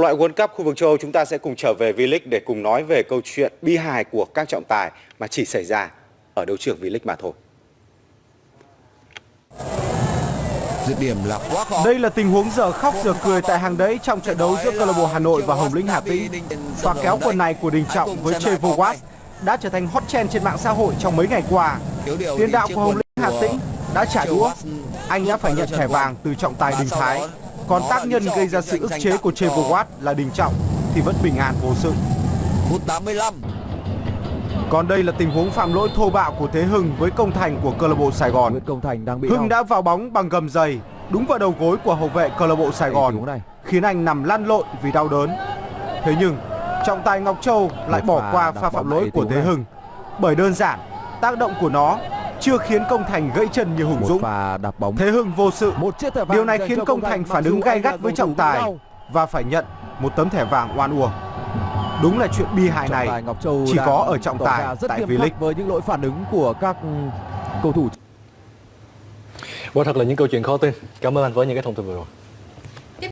Loại World Cup khu vực châu Âu chúng ta sẽ cùng trở về V-League để cùng nói về câu chuyện bi hài của các trọng tài mà chỉ xảy ra ở đấu trường V-League mà thôi. Dứt điểm là quá khó. Đây là tình huống giờ khóc giờ cười tại hàng đấy trong trận đấu giữa câu lạc bộ Hà Nội và Hồng Lĩnh Hà Tĩnh. Và kéo quần này của Đình Trọng với Trevo Watt đã trở thành hot trend trên mạng xã hội trong mấy ngày qua. Tiền đạo của Hồng Lĩnh Hà Tĩnh đã trả đũa. Anh đã phải nhận thẻ vàng từ trọng tài Đình Thái. Còn tác nhân gây ra sự ức chế của Watt là Đình Trọng thì vẫn bình an vô sự. Phút 85. Còn đây là tình huống phạm lỗi thô bạo của Thế Hưng với công thành của câu lạc bộ Sài Gòn. Công Thành đang bị Hưng đau. đã vào bóng bằng gầm giày đúng vào đầu gối của hậu vệ câu lạc bộ Sài Gòn này. khiến anh nằm lăn lộn vì đau đớn. Thế nhưng trọng tài Ngọc Châu lại bỏ qua pha phạm lỗi của Thế. Hưng bởi đơn giản tác động của nó chưa khiến công thành gãy chân như Hùng Dũng. pha đạp bóng. Thế Hưng vô sự. Một chiếc thẻ vàng Điều này khiến công thành phản ứng gay gắt với trọng tài và phải nhận một tấm thẻ vàng oan uổng. Đúng là chuyện bi hài này Ngọc Châu chỉ có ở trọng tài rất tại V-League. với những lỗi phản ứng của các ừ, cầu thủ Quả thật là những câu chuyện khó tin. Cảm ơn anh với những cái thông tin vừa rồi.